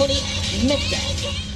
本にめっ